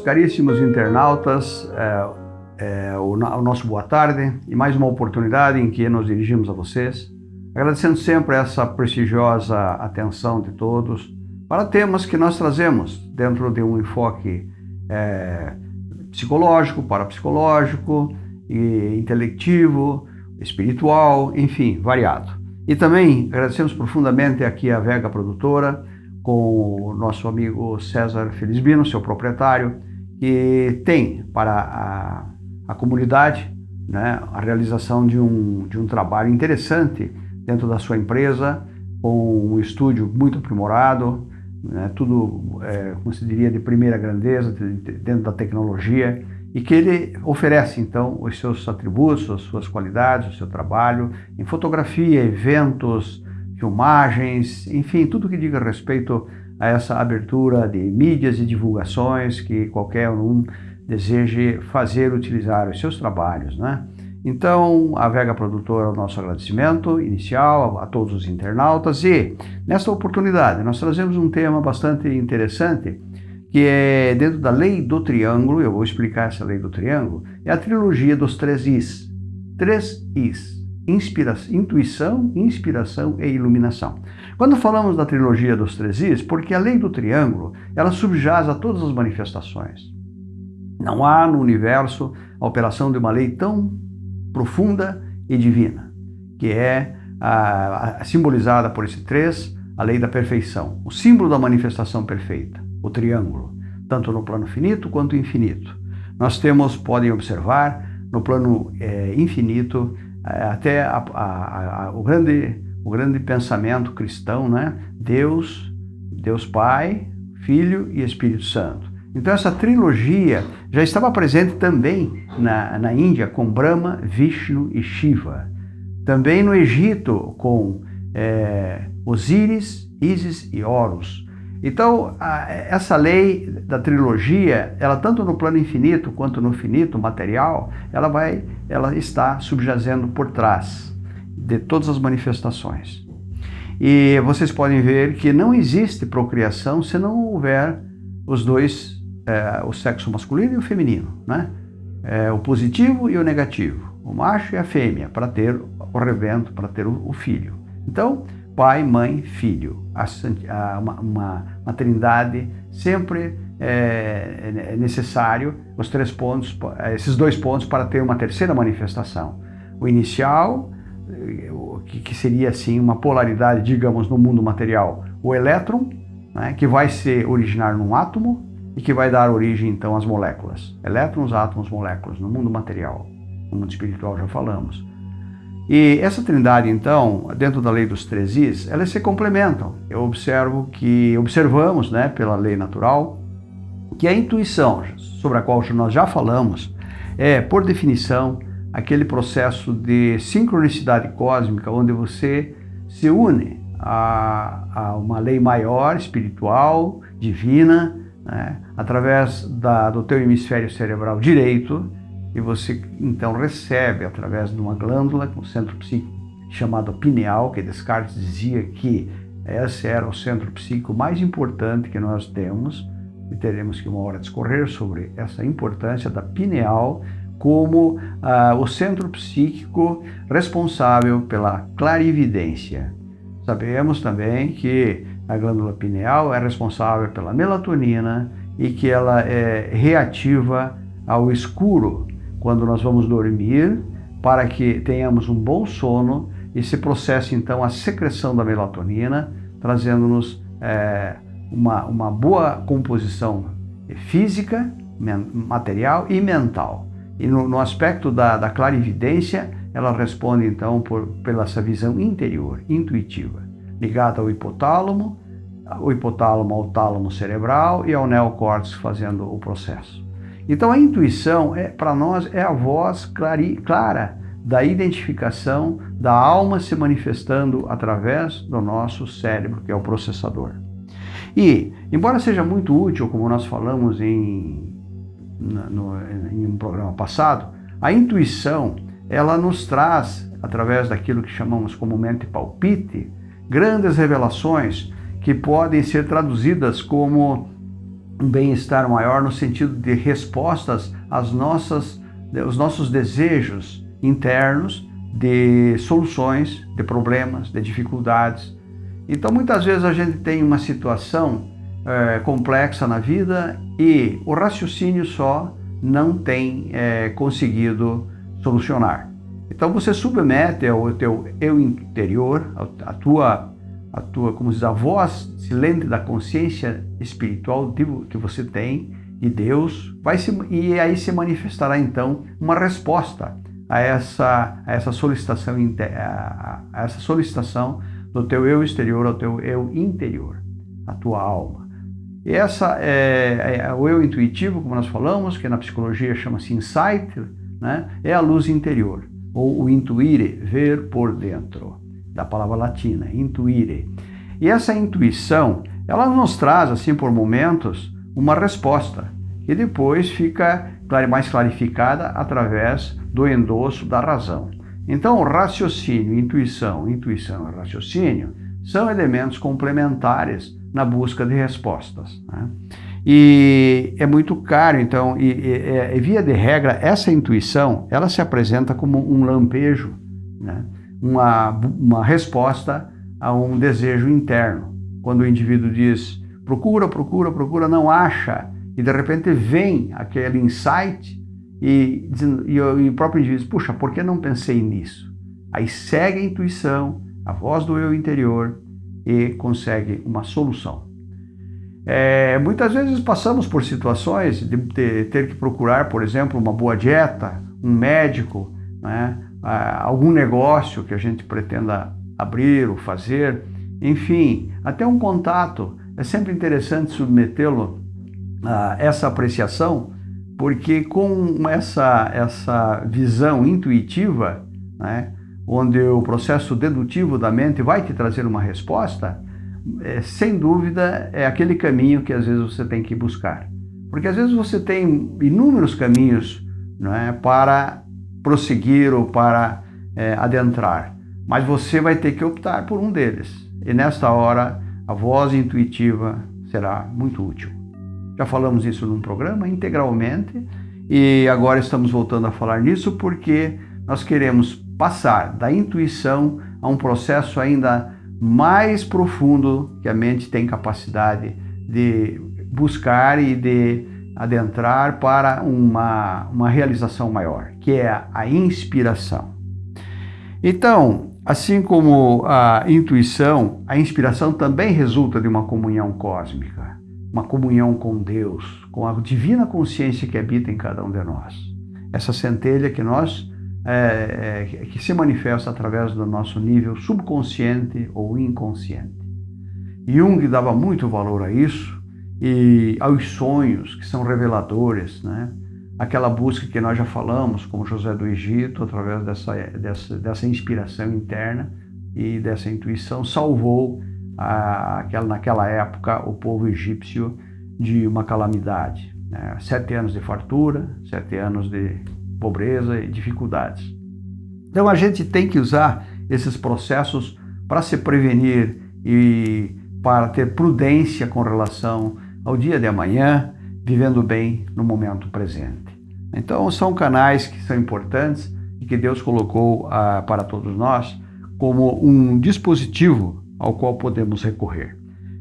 caríssimos internautas é, é, o, o, nosso boa tarde e mais uma oportunidade em que nos dirigimos a vocês, agradecendo sempre essa prestigiosa atenção de todos para temas que nós trazemos dentro de um enfoque é, psicológico, parapsicológico, e intelectivo, espiritual, enfim, variado. E também agradecemos profundamente aqui a Vega Produtora, com o nosso amigo César Felizbino, seu proprietário, que tem para a, a comunidade né, a realização de um, de um trabalho interessante dentro da sua empresa, com um estúdio muito aprimorado, né, tudo, é, como se diria, de primeira grandeza, dentro da tecnologia, e que ele oferece, então, os seus atributos, as suas qualidades, o seu trabalho em fotografia, eventos, filmagens, enfim, tudo que diga respeito a essa abertura de mídias e divulgações que qualquer um deseje fazer, utilizar os seus trabalhos, né? Então, a Vega Produtora, o nosso agradecimento inicial a, a todos os internautas e, nesta oportunidade, nós trazemos um tema bastante interessante que é dentro da lei do triângulo, eu vou explicar essa lei do triângulo, é a trilogia dos três Is. Três Is inspiração, intuição, inspiração e iluminação. Quando falamos da trilogia dos três Is, porque a lei do triângulo, ela subjaz a todas as manifestações. Não há no universo a operação de uma lei tão profunda e divina, que é a, a, simbolizada por esse três, a lei da perfeição, o símbolo da manifestação perfeita, o triângulo, tanto no plano finito quanto infinito. Nós temos, podem observar, no plano é, infinito, até a, a, a, o, grande, o grande pensamento cristão, né? Deus, Deus Pai, Filho e Espírito Santo. Então essa trilogia já estava presente também na, na Índia com Brahma, Vishnu e Shiva. Também no Egito com é, Osíris, Ísis e Horus. Então, a, essa lei da trilogia, ela tanto no plano infinito quanto no finito material, ela vai, ela está subjazendo por trás de todas as manifestações. E vocês podem ver que não existe procriação se não houver os dois, é, o sexo masculino e o feminino, né? É, o positivo e o negativo, o macho e a fêmea, para ter o revento, para ter o, o filho. Então, pai, mãe, filho. A, uma, uma, uma, trindade sempre é, é, necessário os três pontos, esses dois pontos para ter uma terceira manifestação. O inicial, que, que seria assim uma polaridade, digamos, no mundo material, o elétron, né, que vai se originar num átomo e que vai dar origem então às moléculas. Elétrons, átomos, moléculas, no mundo material. No mundo espiritual já falamos. E essa trindade, então, dentro da lei dos três Is, elas se complementam. Eu observo que, observamos, né, pela lei natural, que a intuição, sobre a qual nós já falamos, é, por definição, aquele processo de sincronicidade cósmica onde você se une a, a uma lei maior, espiritual, divina, né, através da, do teu hemisfério cerebral direito, e você então recebe através de uma glândula, um centro psíquico chamado pineal, que Descartes dizia que esse era o centro psíquico mais importante que nós temos, e teremos que uma hora discorrer sobre essa importância da pineal como ah, o centro psíquico responsável pela clarividência. Sabemos também que a glândula pineal é responsável pela melatonina e que ela é reativa ao escuro, quando nós vamos dormir, para que tenhamos um bom sono e se processe então a secreção da melatonina, trazendo-nos é, uma, uma boa composição física, material e mental. E no, no aspecto da, da clarividência, ela responde então por, pela essa visão interior, intuitiva, ligada ao hipotálamo, o hipotálamo ao tálamo cerebral e ao neocórtex fazendo o processo. Então a intuição, é, para nós, é a voz clari, clara da identificação da alma se manifestando através do nosso cérebro, que é o processador. E, embora seja muito útil, como nós falamos em, no, em um programa passado, a intuição, ela nos traz, através daquilo que chamamos comumente palpite, grandes revelações que podem ser traduzidas como um bem-estar maior no sentido de respostas às nossas, aos nossos desejos internos de soluções, de problemas, de dificuldades. Então, muitas vezes a gente tem uma situação é, complexa na vida e o raciocínio só não tem é, conseguido solucionar. Então, você submete ao teu eu interior, a tua, tua, como diz, a voz silente da consciência espiritual que você tem e Deus, vai se, e aí se manifestará então uma resposta a essa, a essa solicitação a, essa solicitação do teu eu exterior ao teu eu interior, a tua alma. E essa é, é, o eu intuitivo, como nós falamos, que na psicologia chama-se insight, né? é a luz interior, ou o intuire, ver por dentro, da palavra latina, intuire. E essa intuição, ela nos traz, assim, por momentos, uma resposta, que depois fica mais clarificada através do endosso da razão. Então, raciocínio, intuição, intuição e raciocínio são elementos complementares na busca de respostas. Né? E é muito caro, então, e, e, é, e, via de regra, essa intuição, ela se apresenta como um lampejo, né? Uma, uma resposta a um desejo interno. Quando o indivíduo diz, procura, procura, procura, não acha, e de repente vem aquele insight e, e, e o próprio indivíduo diz, puxa, por que não pensei nisso? Aí segue a intuição, a voz do eu interior e consegue uma solução. É, muitas vezes passamos por situações de, de, ter que procurar, por exemplo, uma boa dieta, um médico, né, algum negócio que a gente pretenda abrir ou fazer, enfim, até um contato. É sempre interessante submetê-lo ah, essa apreciação, porque com essa, essa visão intuitiva, né, onde o processo dedutivo da mente vai te trazer uma resposta, é, sem dúvida é aquele caminho que às vezes você tem que buscar. Porque às vezes você tem inúmeros caminhos é, para prosseguir ou para é, adentrar, mas você vai ter que optar por um deles. E nesta hora, a voz intuitiva será muito útil. Já falamos isso num programa integralmente e agora estamos voltando a falar nisso porque nós queremos passar da intuição a um processo ainda mais profundo que a mente tem capacidade de buscar e de adentrar para uma, uma realização maior, que é a inspiração. Então, assim como a intuição, a inspiração também resulta de uma comunhão cósmica uma comunhão com Deus, com a divina consciência que habita em cada um de nós. Essa centelha que nós é, é, que se manifesta através do nosso nível subconsciente ou inconsciente. Jung dava muito valor a isso e aos sonhos que são reveladores, né? Aquela busca que nós já falamos, como José do Egito, através dessa, dessa, dessa inspiração interna e dessa intuição, salvou aquela, naquela época o povo egípcio de uma calamidade. Né? Sete anos de fartura, sete anos de pobreza e dificuldades. Então a gente tem que usar esses processos para se prevenir e para ter prudência com relação ao dia de amanhã, vivendo bem no momento presente. Então são canais que são importantes e que Deus colocou ah, para todos nós como um dispositivo ao qual podemos recorrer.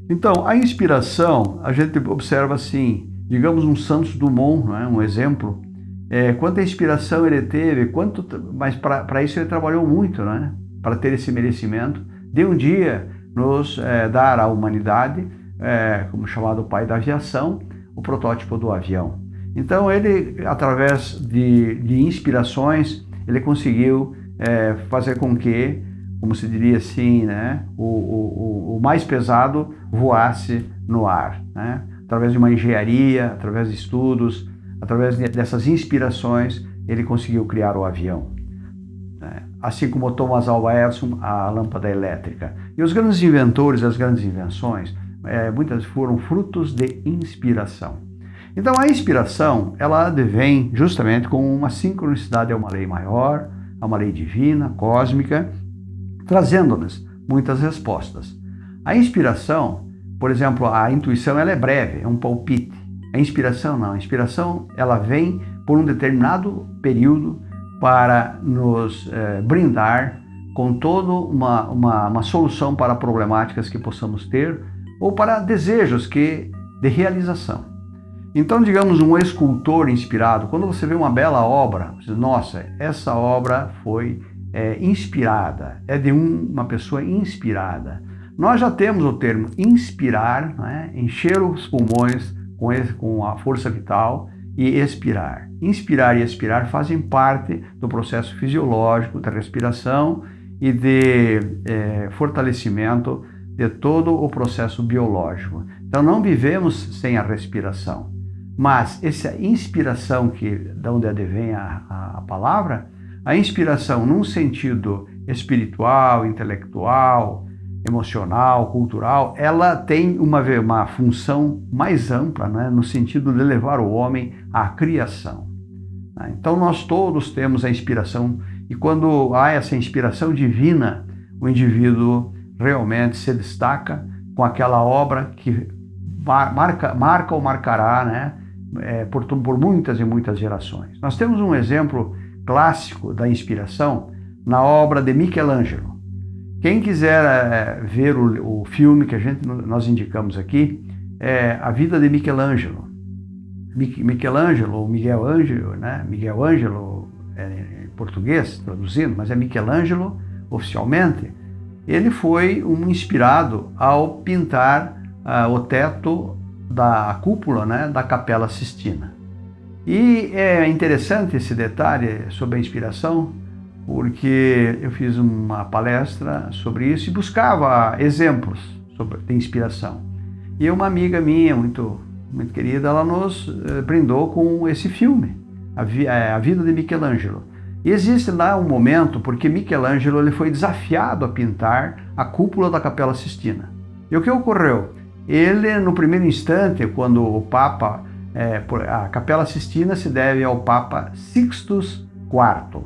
Então, a inspiração, a gente observa assim, digamos um Santos Dumont, é? um exemplo, é, quanta inspiração ele teve, quanto, mas para isso ele trabalhou muito, né? para ter esse merecimento de um dia nos é, dar à humanidade, é, como chamado pai da aviação, o protótipo do avião. Então ele, através de, de inspirações, ele conseguiu é, fazer com que como se diria assim, né, o, o, o mais pesado voasse no ar, né? através de uma engenharia, através de estudos, através dessas inspirações, ele conseguiu criar o avião. Né? Assim como Thomas Alva Edison, a lâmpada elétrica. E os grandes inventores, as grandes invenções, é, muitas foram frutos de inspiração. Então a inspiração, ela advém justamente com uma sincronicidade a uma lei maior, a uma lei divina, cósmica, trazendo-nos muitas respostas. A inspiração, por exemplo, a intuição ela é breve, é um palpite. A inspiração não. A inspiração ela vem por um determinado período para nos eh, brindar com toda uma, uma, uma solução para problemáticas que possamos ter ou para desejos que de realização. Então, digamos, um escultor inspirado, quando você vê uma bela obra, você diz, nossa, essa obra foi é, inspirada, é de um, uma pessoa inspirada. Nós já temos o termo inspirar, né? encher os pulmões com, esse, com a força vital e expirar. Inspirar e expirar fazem parte do processo fisiológico da respiração e de é, fortalecimento de todo o processo biológico. Então não vivemos sem a respiração, mas essa inspiração que de onde advém a, a, a palavra, a inspiração num sentido espiritual, intelectual, emocional, cultural, ela tem uma, uma função mais ampla, né, no sentido de levar o homem à criação. Então nós todos temos a inspiração e quando há essa inspiração divina, o indivíduo realmente se destaca com aquela obra que marca, marca ou marcará né, é, por, por muitas e muitas gerações. Nós temos um exemplo clássico da inspiração na obra de Michelangelo. Quem quiser é, ver o, o, filme que a gente, nós indicamos aqui, é A Vida de Michelangelo. Michelangelo, ou Miguel Ângelo, né? Miguel Ângelo é, em português, traduzindo, mas é Michelangelo oficialmente. Ele foi um inspirado ao pintar uh, o teto da cúpula né, da Capela Sistina. E é interessante esse detalhe sobre a inspiração, porque eu fiz uma palestra sobre isso e buscava exemplos sobre, de inspiração. E uma amiga minha, muito, muito querida, ela nos eh, brindou com esse filme, a, vi, eh, a Vida de Michelangelo. Existe lá um momento porque Michelangelo ele foi desafiado a pintar a cúpula da Capela Sistina. E o que ocorreu? Ele, no primeiro instante, quando o Papa, é, a Capela Sistina se deve ao Papa Sixtus IV,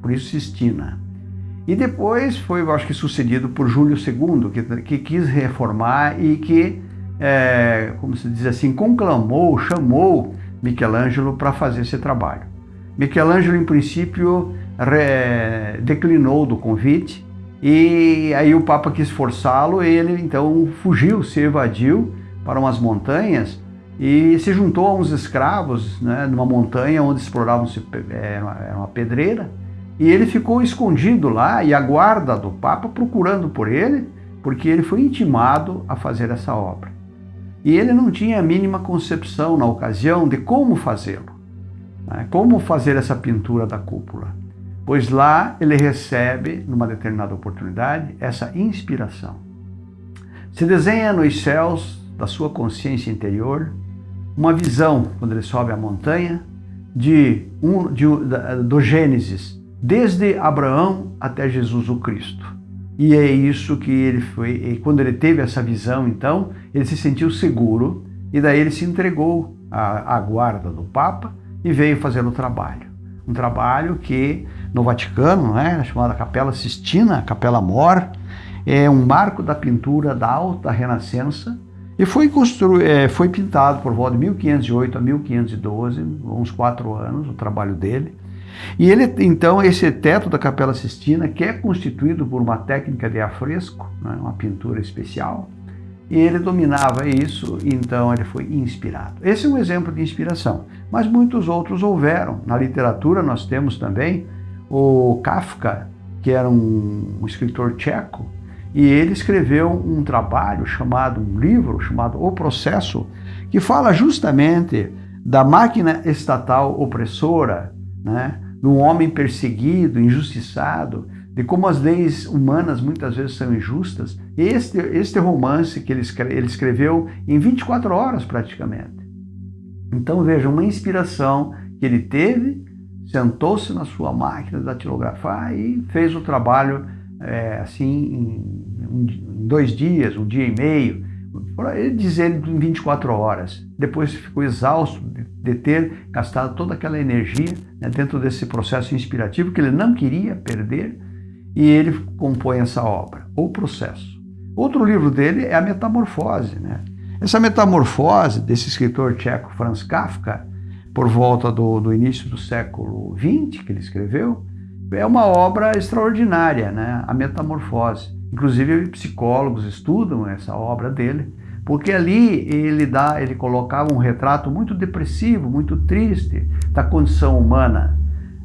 por isso Sistina. E depois foi, eu acho que, sucedido por Júlio II, que, que quis reformar e que, é, como se diz assim, conclamou, chamou Michelangelo para fazer esse trabalho. Michelangelo, em princípio, declinou do convite e aí o Papa quis forçá-lo, ele então fugiu, se evadiu para umas montanhas e se juntou a uns escravos né, numa montanha onde exploravam é, era uma pedreira e ele ficou escondido lá e a guarda do Papa procurando por ele, porque ele foi intimado a fazer essa obra. E ele não tinha a mínima concepção na ocasião de como fazê-lo? Como fazer essa pintura da cúpula. Pois lá ele recebe, numa determinada oportunidade, essa inspiração. Se desenha nos céus da sua consciência interior uma visão, quando ele sobe a montanha, de, um, de do Gênesis, desde Abraão até Jesus o Cristo. E é isso que ele foi, e quando ele teve essa visão, então, ele se sentiu seguro e daí ele se entregou à, à guarda do Papa e veio fazer o trabalho. Um trabalho que no Vaticano, né, chamada Capela Sistina, Capela Mor, é um marco da pintura da Alta Renascença e foi, constru... É, foi pintado por volta de 1508 a 1512, uns quatro anos, o trabalho dele. E ele, então, esse teto da Capela Sistina, que é constituído por uma técnica de afresco, né, uma pintura especial, e ele dominava isso, então ele foi inspirado. Esse é um exemplo de inspiração, mas muitos outros houveram. Na literatura nós temos também o Kafka, que era um, escritor tcheco, e ele escreveu um trabalho chamado, um livro chamado O Processo, que fala justamente da máquina estatal opressora, né? de um homem perseguido, injustiçado, de como as leis humanas muitas vezes são injustas. Este, este romance que ele, ele escreveu em 24 horas praticamente. Então veja, uma inspiração que ele teve, sentou-se na sua máquina de datilografar e fez o trabalho é, assim em, dois dias, um dia e meio, ele dizer em 24 horas. Depois ficou exausto de ter gastado toda aquela energia né, dentro desse processo inspirativo que ele não queria perder e ele compõe essa obra, O Processo. Outro livro dele é A Metamorfose. Né? Essa metamorfose desse escritor tcheco Franz Kafka, por volta do, do início do século XX, que ele escreveu, é uma obra extraordinária, né? a metamorfose. Inclusive, psicólogos estudam essa obra dele, porque ali ele dá, ele colocava um retrato muito depressivo, muito triste da condição humana,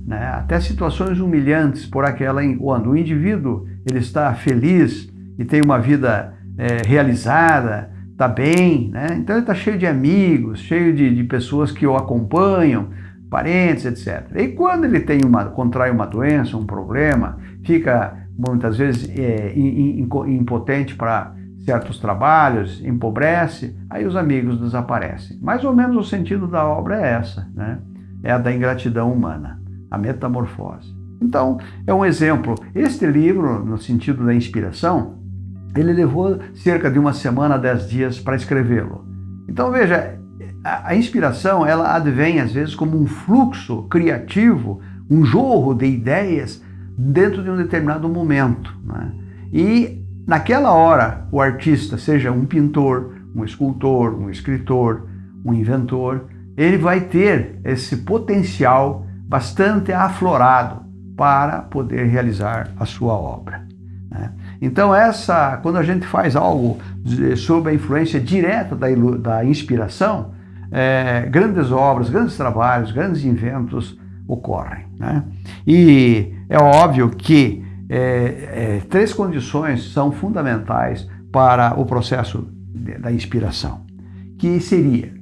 né? até situações humilhantes por aquela quando o indivíduo ele está feliz e tem uma vida é, realizada, está bem, né? então ele está cheio de amigos, cheio de, de pessoas que o acompanham, parentes, etc. E quando ele tem uma, contrai uma doença, um problema, fica muitas vezes é, impotente para certos trabalhos, empobrece, aí os amigos desaparecem. Mais ou menos o sentido da obra é essa, né? É a da ingratidão humana, a metamorfose. Então, é um exemplo. Este livro, no sentido da inspiração, ele levou cerca de uma semana, dez dias para escrevê-lo. Então, veja, a, inspiração, ela advém às vezes como um fluxo criativo, um jorro de ideias dentro de um determinado momento. Né? E Naquela hora, o artista, seja um pintor, um escultor, um escritor, um inventor, ele vai ter esse potencial bastante aflorado para poder realizar a sua obra. Né? Então, essa, quando a gente faz algo sob a influência direta da, da inspiração, é, grandes obras, grandes trabalhos, grandes inventos ocorrem. Né? E é óbvio que é, é, três condições são fundamentais para o processo de, da inspiração, que seria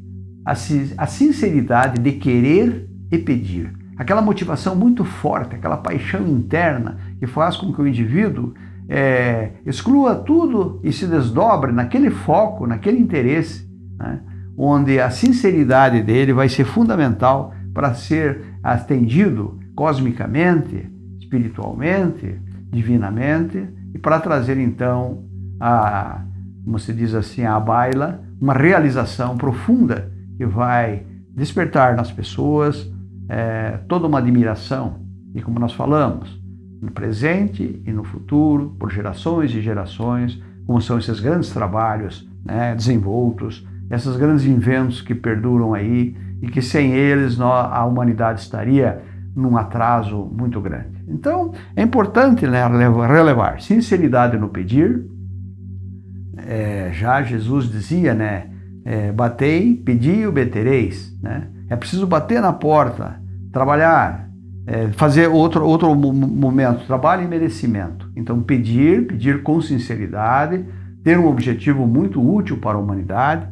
a, a sinceridade de querer e pedir, aquela motivação muito forte, aquela paixão interna que faz com que o indivíduo é, exclua tudo e se desdobre naquele foco, naquele interesse, né, onde a sinceridade dele vai ser fundamental para ser atendido cosmicamente, espiritualmente, divinamente e para trazer então a, como se diz assim, a baila, uma realização profunda que vai despertar nas pessoas é, toda uma admiração e como nós falamos, no presente e no futuro, por gerações e gerações, como são esses grandes trabalhos né, desenvoltos, esses grandes inventos que perduram aí e que sem eles nós, a humanidade estaria num atraso muito grande. Então, é importante né, relevar sinceridade no pedir. É, já Jesus dizia, né, é, batei, pedi e obtereis. Né? É preciso bater na porta, trabalhar, é, fazer outro, outro momento, trabalho e merecimento. Então, pedir, pedir com sinceridade, ter um objetivo muito útil para a humanidade,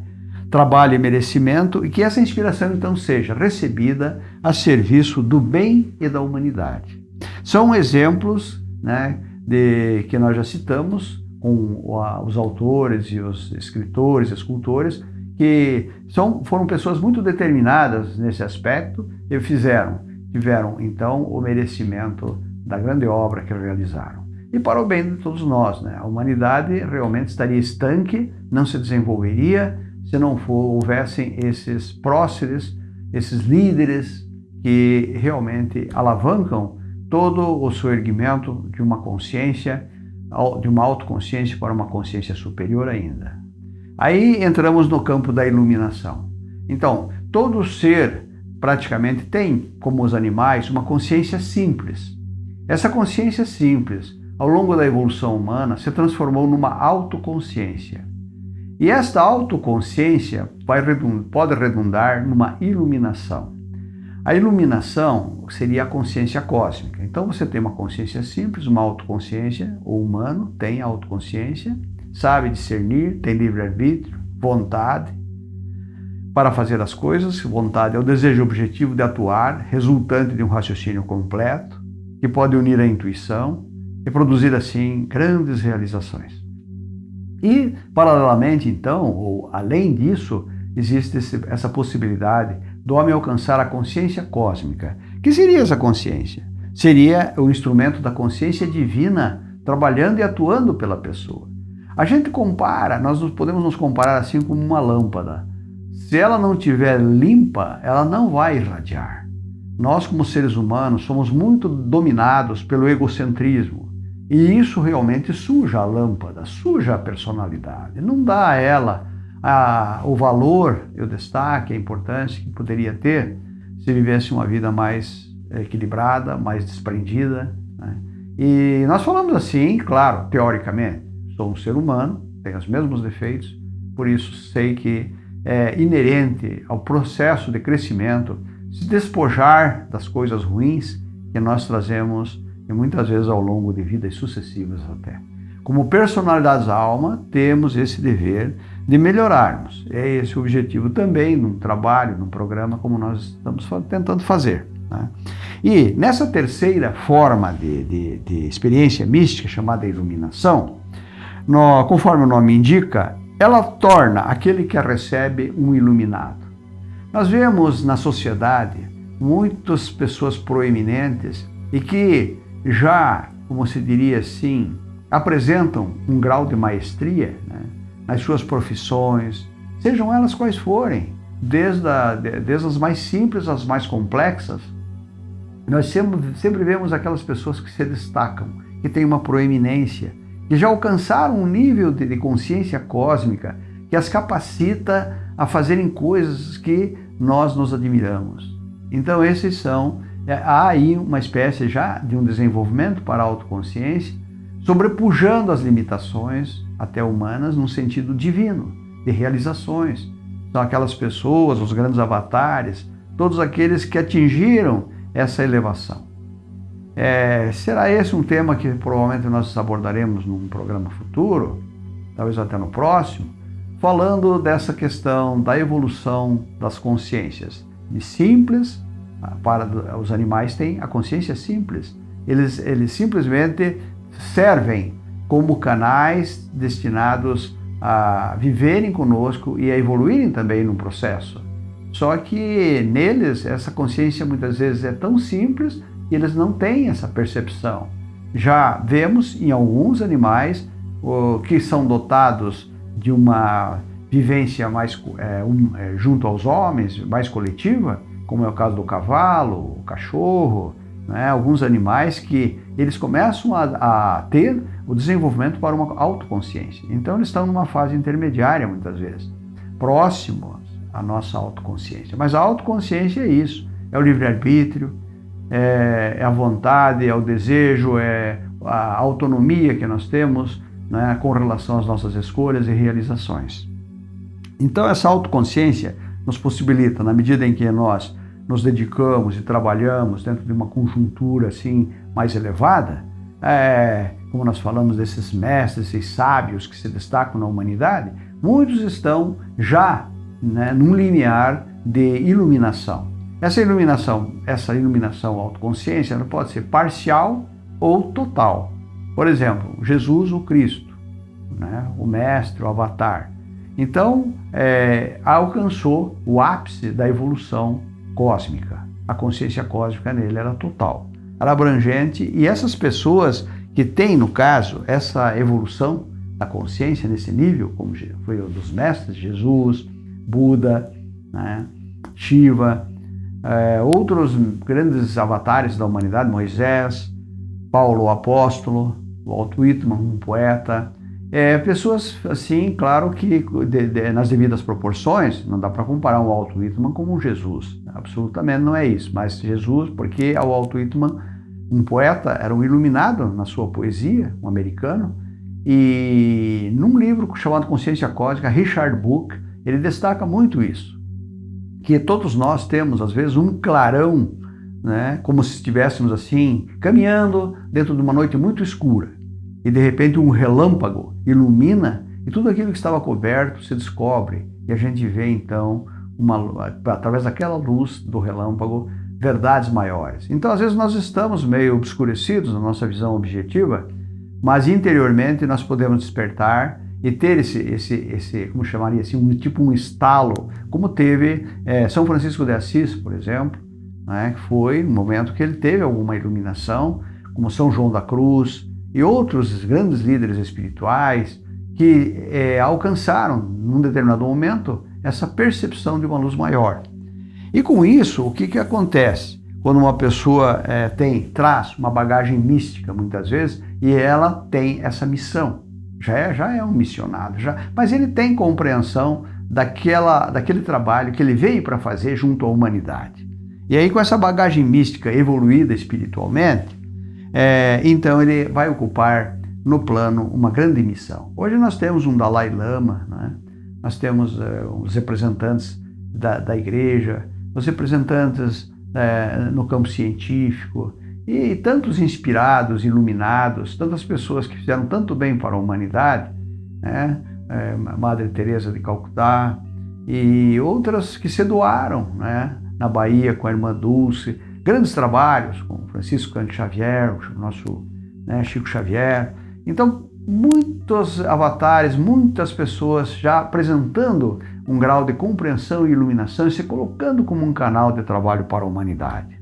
trabalho e merecimento, e que essa inspiração então seja recebida a serviço do bem e da humanidade. São exemplos né, de, que nós já citamos com os autores e os escritores, escultores, que são, foram pessoas muito determinadas nesse aspecto e fizeram, tiveram então o merecimento da grande obra que realizaram. E para o bem de todos nós, né? a humanidade realmente estaria estanque, não se desenvolveria se não for, houvessem esses próceres, esses líderes que realmente alavancam todo o seu erguimento de uma consciência, de uma autoconsciência para uma consciência superior ainda. Aí entramos no campo da iluminação. Então, todo ser praticamente tem, como os animais, uma consciência simples. Essa consciência simples, ao longo da evolução humana, se transformou numa autoconsciência. E esta autoconsciência pode redundar numa iluminação. A iluminação seria a consciência cósmica. Então você tem uma consciência simples, uma autoconsciência, o humano tem autoconsciência, sabe discernir, tem livre-arbítrio, vontade para fazer as coisas. Vontade é o desejo objetivo de atuar, resultante de um raciocínio completo, que pode unir a intuição e produzir assim grandes realizações. E, paralelamente, então, ou além disso, existe essa possibilidade do homem alcançar a consciência cósmica. Que seria essa consciência? Seria o instrumento da consciência divina trabalhando e atuando pela pessoa. A gente compara, nós podemos nos comparar assim como uma lâmpada. Se ela não estiver limpa, ela não vai irradiar. Nós, como seres humanos, somos muito dominados pelo egocentrismo. E isso realmente suja a lâmpada, suja a personalidade. Não dá a ela a, o valor, o destaque, a importância que poderia ter se vivesse uma vida mais equilibrada, mais desprendida. Né? E nós falamos assim, claro, teoricamente, sou um ser humano, tenho os mesmos defeitos, por isso sei que é inerente ao processo de crescimento se despojar das coisas ruins que nós trazemos e muitas vezes ao longo de vidas sucessivas até. Como personalidades da alma, temos esse dever de melhorarmos. É esse o objetivo também num trabalho, num programa como nós estamos tentando fazer. Né? E nessa terceira forma de, de, de experiência mística, chamada iluminação, no, conforme o nome indica, ela torna aquele que a recebe um iluminado. Nós vemos na sociedade muitas pessoas proeminentes e que já, como se diria assim, apresentam um grau de maestria né, nas suas profissões, sejam elas quais forem, desde, a, desde as mais simples às mais complexas. Nós sempre, sempre vemos aquelas pessoas que se destacam, que têm uma proeminência, que já alcançaram um nível de, consciência cósmica que as capacita a fazerem coisas que nós nos admiramos. Então, esses são, é, há aí uma espécie já de um desenvolvimento para a autoconsciência, sobrepujando as limitações até humanas no sentido divino, de realizações. São aquelas pessoas, os grandes avatares, todos aqueles que atingiram essa elevação. É, será esse um tema que provavelmente nós abordaremos num programa futuro, talvez até no próximo, falando dessa questão da evolução das consciências. De simples, para os animais têm a consciência simples. Eles, eles simplesmente servem como canais destinados a viverem conosco e a evoluírem também no processo. Só que neles essa consciência muitas vezes é tão simples e eles não têm essa percepção. Já vemos em alguns animais que são dotados de uma vivência mais é, um, é, junto aos homens, mais coletiva, como é o caso do cavalo, o cachorro, né, alguns animais que eles começam a, a, ter o desenvolvimento para uma autoconsciência. Então eles estão numa fase intermediária muitas vezes, próximos à nossa autoconsciência. Mas a autoconsciência é isso, é o livre-arbítrio, é, é, a vontade, é o desejo, é a autonomia que nós temos né, com relação às nossas escolhas e realizações. Então essa autoconsciência nos possibilita, na medida em que nós nos dedicamos e trabalhamos dentro de uma conjuntura assim mais elevada, é, como nós falamos desses mestres, esses sábios que se destacam na humanidade, muitos estão já né, num limiar de iluminação. Essa iluminação, essa iluminação autoconsciência, ela pode ser parcial ou total. Por exemplo, Jesus, o Cristo, né, o Mestre, o Avatar. Então, é, alcançou o ápice da evolução cósmica. A consciência cósmica nele era total, era abrangente e essas pessoas que têm, no caso, essa evolução da consciência nesse nível, como foi o dos mestres, Jesus, Buda, né, Shiva, é, outros grandes avatares da humanidade, Moisés, Paulo o apóstolo, Walt Whitman, um poeta, é, pessoas, assim, claro que de, de, nas devidas proporções, não dá para comparar um Walt Whitman com um Jesus, absolutamente não é isso, mas Jesus, porque o Walt Whitman, um poeta, era um iluminado na sua poesia, um americano, e num livro chamado Consciência Cósmica, Richard Book, ele destaca muito isso, que todos nós temos, às vezes, um clarão, né, como se estivéssemos assim, caminhando dentro de uma noite muito escura. E de repente um relâmpago ilumina e tudo aquilo que estava coberto se descobre. E a gente vê então uma, através daquela luz do relâmpago verdades maiores. Então às vezes nós estamos meio obscurecidos na nossa visão objetiva, mas interiormente nós podemos despertar e ter esse, esse, esse como chamaria assim, um tipo um estalo, como teve é, São Francisco de Assis, por exemplo, né, foi um momento que ele teve alguma iluminação, como São João da Cruz, e outros grandes líderes espirituais que é, alcançaram, num determinado momento, essa percepção de uma luz maior. E com isso, o que, que acontece? Quando uma pessoa é, tem, traz uma bagagem mística, muitas vezes, e ela tem essa missão. Já é, já é um missionário, já, mas ele tem compreensão daquela, daquele trabalho que ele veio para fazer junto à humanidade. E aí, com essa bagagem mística evoluída espiritualmente, é, então ele vai ocupar no plano uma grande missão. Hoje nós temos um Dalai Lama, né? nós temos é, os representantes da, da igreja, os representantes é, no campo científico, e tantos inspirados, iluminados, tantas pessoas que fizeram tanto bem para a humanidade, né? é, Madre Teresa de Calcutá e outras que se doaram, né? na Bahia com a irmã Dulce, grandes trabalhos com Francisco Cante Xavier, o nosso né, Chico Xavier. Então, muitos avatares, muitas pessoas já apresentando um grau de compreensão e iluminação e se colocando como um canal de trabalho para a humanidade.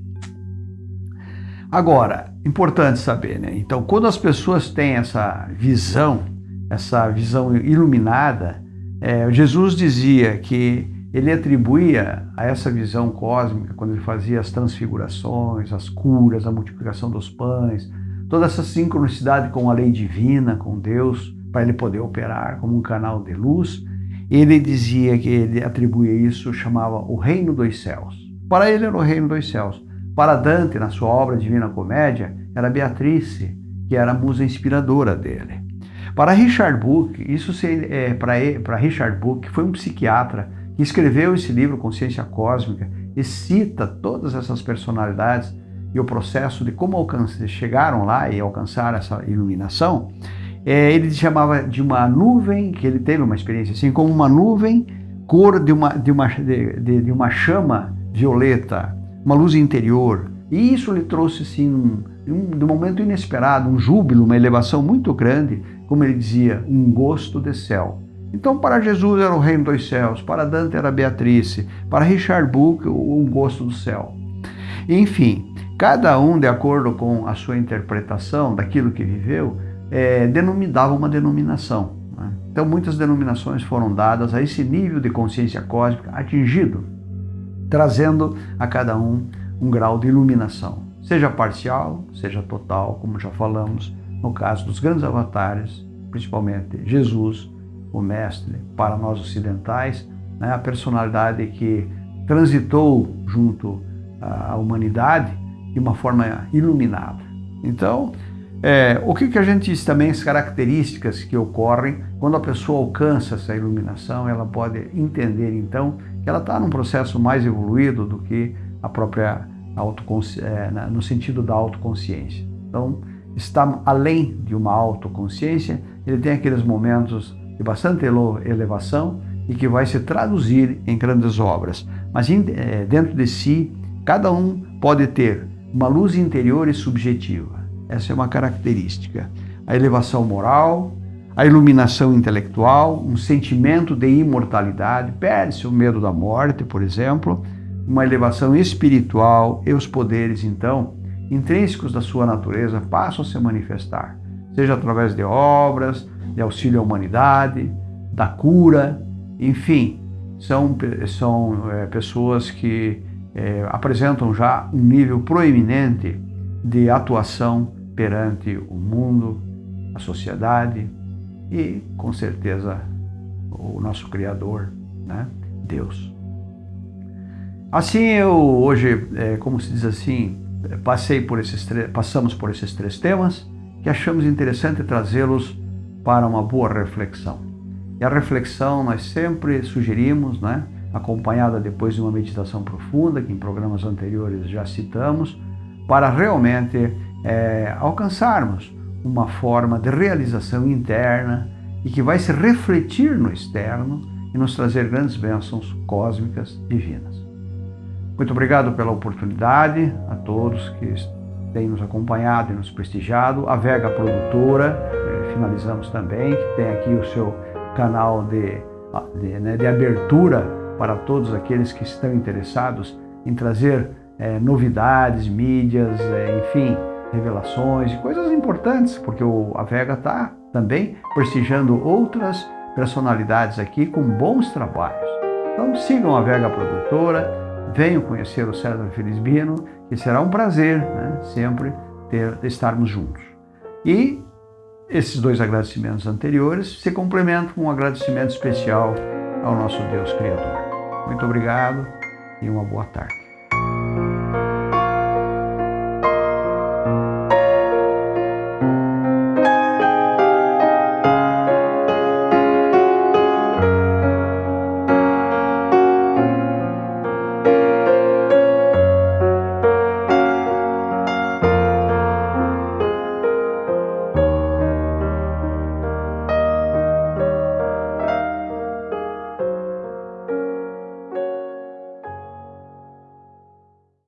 Agora, importante saber, né? Então, quando as pessoas têm essa visão, essa visão iluminada, é, Jesus dizia que ele atribuía a essa visão cósmica, quando ele fazia as transfigurações, as curas, a multiplicação dos pães, toda essa sincronicidade com a lei divina, com Deus, para ele poder operar como um canal de luz, ele dizia que ele atribuía isso, chamava o reino dos céus. Para ele era o reino dos céus. Para Dante, na sua obra Divina Comédia, era Beatrice, que era a musa inspiradora dele. Para Richard Book, isso é, para Richard Book, foi um psiquiatra que escreveu esse livro Consciência Cósmica e cita todas essas personalidades e o processo de como chegaram lá e alcançaram essa iluminação. É, ele chamava de uma nuvem, que ele teve uma experiência assim, como uma nuvem cor de uma, de uma, de, de uma chama violeta, uma luz interior. E isso lhe trouxe, assim, um, um, um momento inesperado, um júbilo, uma elevação muito grande, como ele dizia, um gosto de céu. Então, para Jesus era o reino dos céus, para Dante era Beatrice, para Richard Book, o gosto do céu. Enfim, cada um, de acordo com a sua interpretação daquilo que viveu, é, denominava uma denominação. Né? Então, muitas denominações foram dadas a esse nível de consciência cósmica atingido trazendo a cada um um grau de iluminação, seja parcial, seja total, como já falamos no caso dos grandes avatares, principalmente Jesus, o Mestre, para nós ocidentais, né, a personalidade que transitou junto à humanidade de uma forma iluminada. Então, é, o que, que a gente diz também, as características que ocorrem quando a pessoa alcança essa iluminação, ela pode entender então que ela está num processo mais evoluído do que a própria é, no sentido da autoconsciência. Então, está além de uma autoconsciência, ele tem aqueles momentos de bastante elevação e que vai se traduzir em grandes obras. Mas é, dentro de si, cada um pode ter uma luz interior e subjetiva. Essa é uma característica. A elevação moral, a iluminação intelectual, um sentimento de imortalidade, perde-se o medo da morte, por exemplo, uma elevação espiritual e os poderes, então, intrínsecos da sua natureza passam a se manifestar, seja através de obras, de auxílio à humanidade, da cura, enfim, são, são é, pessoas que é, apresentam já um nível proeminente de atuação perante o mundo, a sociedade, e, com certeza, o nosso Criador, né? Deus. Assim, eu hoje, é, como se diz assim, passei por esses passamos por esses três temas que achamos interessante trazê-los para uma boa reflexão. E a reflexão nós sempre sugerimos, né? acompanhada depois de uma meditação profunda, que em programas anteriores já citamos, para realmente é, alcançarmos uma forma de realização interna e que vai se refletir no externo e nos trazer grandes bênçãos cósmicas divinas. Muito obrigado pela oportunidade a todos que têm nos acompanhado e nos prestigiado. A Vega Produtora, eh, finalizamos também, que tem aqui o seu canal de, de, né, de abertura para todos aqueles que estão interessados em trazer é, novidades, mídias, é, enfim, revelações e coisas importantes, porque o, a Vega está também prestigiando outras personalidades aqui com bons trabalhos. Então sigam a Vega Produtora, venham conhecer o César Felizbino, que será um prazer né, sempre ter, estarmos juntos. E esses dois agradecimentos anteriores se complementam com um agradecimento especial ao nosso Deus Criador. Muito obrigado e uma boa tarde.